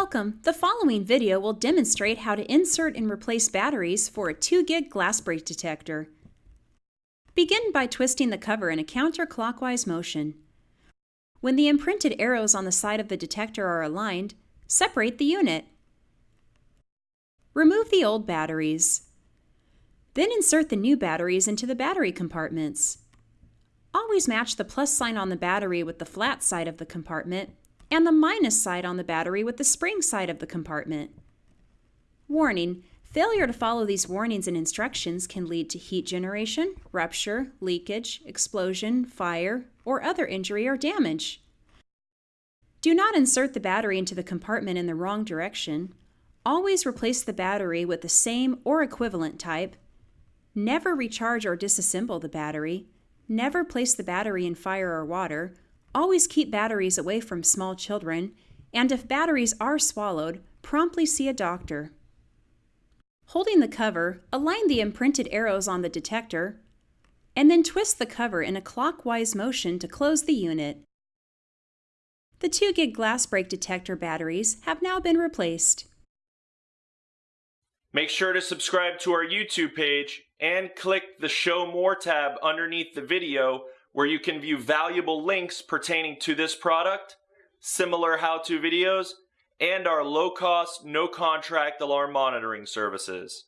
Welcome! The following video will demonstrate how to insert and replace batteries for a 2GIG glass break detector. Begin by twisting the cover in a counterclockwise motion. When the imprinted arrows on the side of the detector are aligned, separate the unit. Remove the old batteries. Then insert the new batteries into the battery compartments. Always match the plus sign on the battery with the flat side of the compartment and the minus side on the battery with the spring side of the compartment. Warning, failure to follow these warnings and instructions can lead to heat generation, rupture, leakage, explosion, fire, or other injury or damage. Do not insert the battery into the compartment in the wrong direction. Always replace the battery with the same or equivalent type. Never recharge or disassemble the battery. Never place the battery in fire or water, Always keep batteries away from small children, and if batteries are swallowed, promptly see a doctor. Holding the cover, align the imprinted arrows on the detector, and then twist the cover in a clockwise motion to close the unit. The 2GIG glass break detector batteries have now been replaced. Make sure to subscribe to our YouTube page and click the Show More tab underneath the video where you can view valuable links pertaining to this product, similar how-to videos, and our low-cost, no-contract alarm monitoring services.